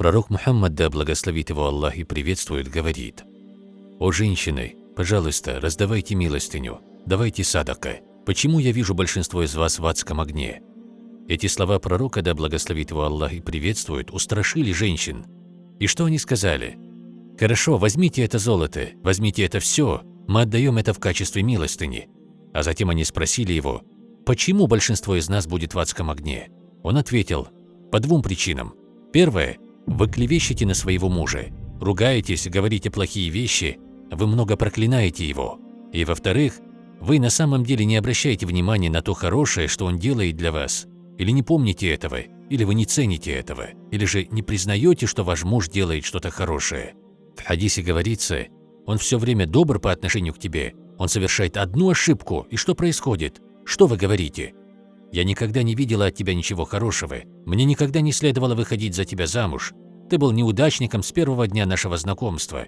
Пророк Мухаммад, да благословит его Аллах и приветствует, говорит, «О женщины, пожалуйста, раздавайте милостыню, давайте садака. Почему я вижу большинство из вас в адском огне?» Эти слова пророка, да благословит его Аллах и приветствует, устрашили женщин. И что они сказали? «Хорошо, возьмите это золото, возьмите это все, мы отдаем это в качестве милостыни». А затем они спросили его, «Почему большинство из нас будет в адском огне?» Он ответил, «По двум причинам. Первое – вы клевещете на своего мужа, ругаетесь, говорите плохие вещи, вы много проклинаете его. И во-вторых, вы на самом деле не обращаете внимания на то хорошее, что он делает для вас, или не помните этого, или вы не цените этого, или же не признаете, что ваш муж делает что-то хорошее. В хадисе говорится, он все время добр по отношению к тебе, он совершает одну ошибку, и что происходит? Что вы говорите? Я никогда не видела от тебя ничего хорошего, мне никогда не следовало выходить за тебя замуж, ты был неудачником с первого дня нашего знакомства.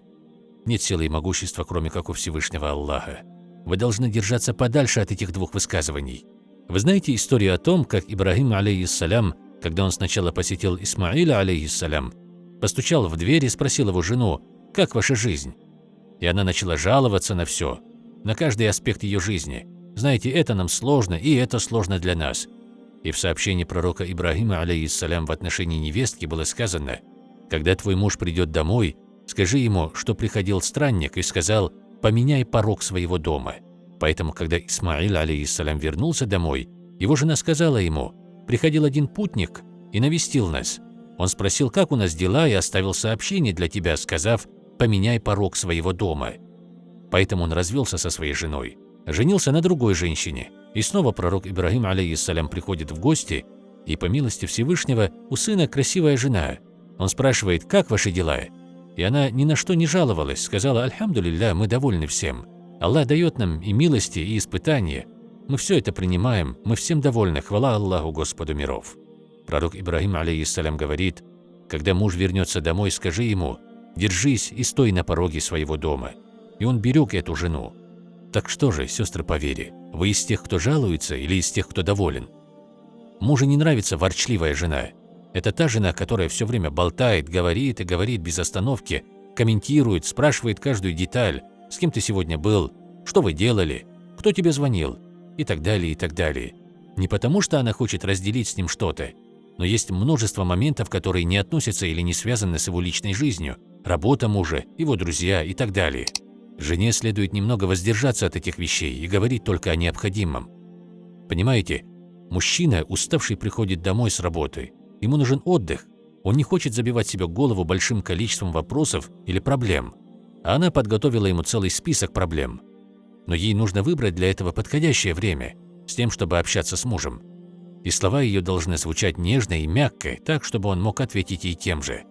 Нет силы и могущества, кроме как у Всевышнего Аллаха. Вы должны держаться подальше от этих двух высказываний. Вы знаете историю о том, как Ибрагим, алейхиссалям, когда он сначала посетил Исмаиля, алейхиссалям, постучал в дверь и спросил его жену, «Как ваша жизнь?» И она начала жаловаться на все, на каждый аспект ее жизни. Знаете, это нам сложно, и это сложно для нас. И в сообщении пророка Ибрагима, алейхиссалям, в отношении невестки было сказано, «Когда твой муж придет домой, скажи ему, что приходил странник и сказал, поменяй порог своего дома». Поэтому, когда Исмаил, алейхиссалям, вернулся домой, его жена сказала ему, «Приходил один путник и навестил нас. Он спросил, как у нас дела, и оставил сообщение для тебя, сказав, поменяй порог своего дома». Поэтому он развелся со своей женой, женился на другой женщине, и снова пророк Ибрагим, алейхиссалям, приходит в гости, и по милости Всевышнего у сына красивая жена. Он спрашивает, как ваши дела? И она ни на что не жаловалась, сказала, «Альхамдулилля, мы довольны всем». Аллах дает нам и милости, и испытания. Мы все это принимаем, мы всем довольны, хвала Аллаху Господу миров. Пророк Ибрагим, алейхиссалям, говорит, когда муж вернется домой, скажи ему, держись и стой на пороге своего дома. И он берег эту жену. Так что же, сестры по вере, вы из тех, кто жалуется, или из тех, кто доволен? Мужу не нравится ворчливая жена. Это та жена, которая все время болтает, говорит и говорит без остановки, комментирует, спрашивает каждую деталь, с кем ты сегодня был, что вы делали, кто тебе звонил и так далее, и так далее. Не потому, что она хочет разделить с ним что-то, но есть множество моментов, которые не относятся или не связаны с его личной жизнью, работа мужа, его друзья и так далее. Жене следует немного воздержаться от этих вещей и говорить только о необходимом. Понимаете, мужчина, уставший, приходит домой с работы. Ему нужен отдых. Он не хочет забивать себе голову большим количеством вопросов или проблем а она подготовила ему целый список проблем. Но ей нужно выбрать для этого подходящее время, с тем, чтобы общаться с мужем. И слова ее должны звучать нежно и мягко, так, чтобы он мог ответить ей тем же.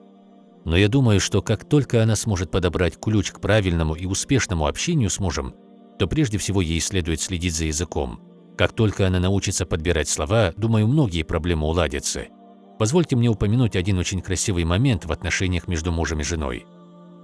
Но я думаю, что как только она сможет подобрать ключ к правильному и успешному общению с мужем, то прежде всего ей следует следить за языком. Как только она научится подбирать слова, думаю, многие проблемы уладятся. Позвольте мне упомянуть один очень красивый момент в отношениях между мужем и женой.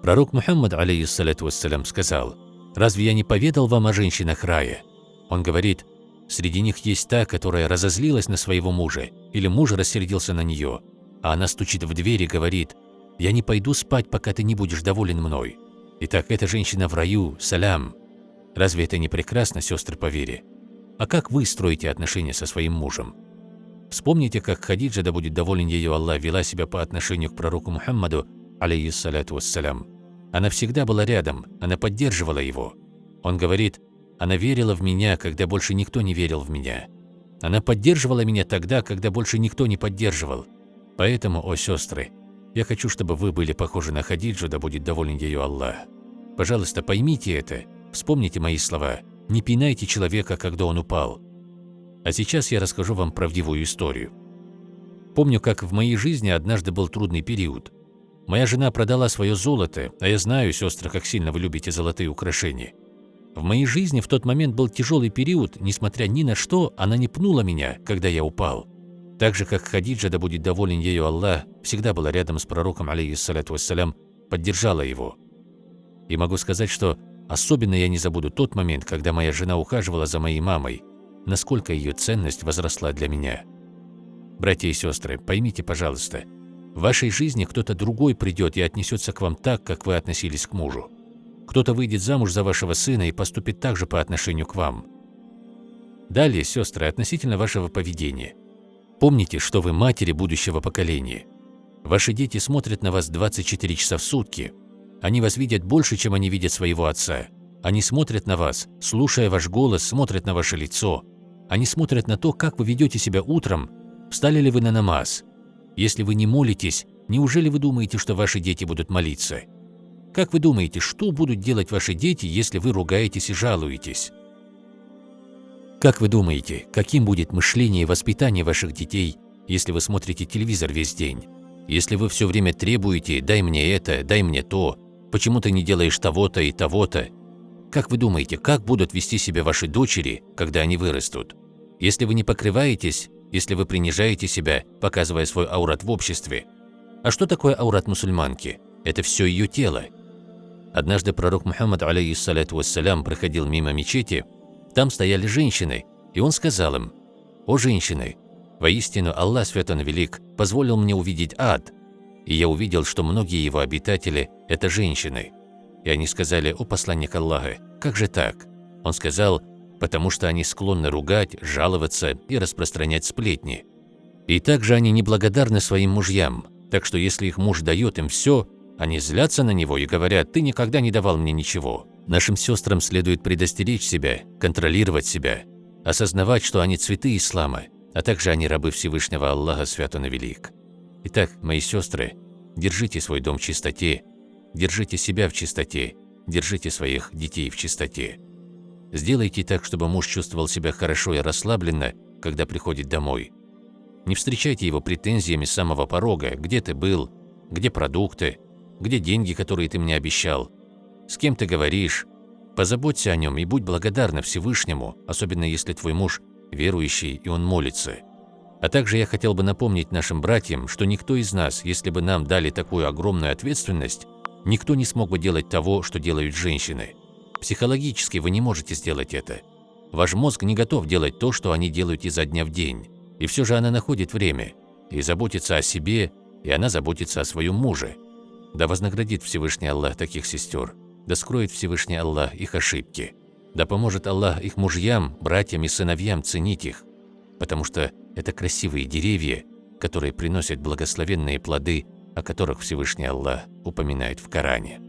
Пророк Мухаммад, алейхиссалату вассалям, сказал, «Разве я не поведал вам о женщинах рая?» Он говорит, «Среди них есть та, которая разозлилась на своего мужа, или муж рассердился на нее, а она стучит в дверь и говорит, «Я не пойду спать, пока ты не будешь доволен мной». Итак, эта женщина в раю, салям. Разве это не прекрасно, сестры по вере? А как вы строите отношения со своим мужем? Вспомните, как Хадиджа, да будет доволен ее Аллах, вела себя по отношению к пророку Мухаммаду, алейхиссалату вассалям. Она всегда была рядом, она поддерживала его. Он говорит, она верила в меня, когда больше никто не верил в меня. Она поддерживала меня тогда, когда больше никто не поддерживал. Поэтому, о сестры, я хочу, чтобы вы были похожи на Хадиджу, да будет доволен ее Аллах. Пожалуйста, поймите это, вспомните мои слова, не пинайте человека, когда он упал. А сейчас я расскажу вам правдивую историю. Помню, как в моей жизни однажды был трудный период. Моя жена продала свое золото, а я знаю, сестры, как сильно вы любите золотые украшения. В моей жизни в тот момент был тяжелый период, несмотря ни на что, она не пнула меня, когда я упал. Так же, как Хадиджа, да будет доволен ею Аллах, всегда была рядом с пророком, алейхиссалату вассалям, поддержала его. И могу сказать, что особенно я не забуду тот момент, когда моя жена ухаживала за моей мамой, насколько ее ценность возросла для меня. Братья и сестры, поймите, пожалуйста, В вашей жизни кто-то другой придет и отнесется к вам так, как вы относились к мужу. Кто-то выйдет замуж за вашего сына и поступит так же по отношению к вам. Далее, сестры, относительно вашего поведения. Помните, что вы матери будущего поколения. Ваши дети смотрят на вас 24 часа в сутки. Они вас видят больше, чем они видят своего отца. Они смотрят на вас, слушая ваш голос, смотрят на ваше лицо. Они смотрят на то, как вы ведете себя утром, встали ли вы на намаз. Если вы не молитесь, неужели вы думаете, что ваши дети будут молиться? Как вы думаете, что будут делать ваши дети, если вы ругаетесь и жалуетесь? Как вы думаете, каким будет мышление и воспитание ваших детей, если вы смотрите телевизор весь день? Если вы все время требуете «дай мне это, дай мне то», «почему ты не делаешь того-то и того-то», как вы думаете, как будут вести себя ваши дочери, когда они вырастут? Если вы не покрываетесь, если вы принижаете себя, показывая свой аурат в обществе. А что такое аурат мусульманки? Это все ее тело. Однажды пророк Мухаммад, алейхиссалату вассалям, проходил мимо мечети, там стояли женщины, и он сказал им, «О женщины, воистину Аллах Свят Он Велик позволил мне увидеть ад, и я увидел, что многие его обитатели – это женщины». И они сказали, «О посланник Аллаха, как же так?» Он сказал, «Потому что они склонны ругать, жаловаться и распространять сплетни. И также они неблагодарны своим мужьям, так что если их муж дает им все, они злятся на него и говорят, «Ты никогда не давал мне ничего». Нашим сестрам следует предостеречь себя, контролировать себя, осознавать, что они цветы ислама, а также они рабы Всевышнего Аллаха Свят Он и Велик. Итак, мои сестры, держите свой дом в чистоте Держите себя в чистоте, держите своих детей в чистоте. Сделайте так, чтобы муж чувствовал себя хорошо и расслабленно, когда приходит домой. Не встречайте его претензиями с самого порога, где ты был, где продукты, где деньги, которые ты мне обещал, с кем ты говоришь. Позаботься о нем и будь благодарна Всевышнему, особенно если твой муж верующий и он молится. А также я хотел бы напомнить нашим братьям, что никто из нас, если бы нам дали такую огромную ответственность, Никто не смог бы делать того, что делают женщины. Психологически вы не можете сделать это. Ваш мозг не готов делать то, что они делают изо дня в день. И все же она находит время и заботится о себе, и она заботится о своем муже. Да вознаградит Всевышний Аллах таких сестер, да скроет Всевышний Аллах их ошибки, да поможет Аллах их мужьям, братьям и сыновьям ценить их, потому что это красивые деревья, которые приносят благословенные плоды о которых Всевышний Аллах упоминает в Коране.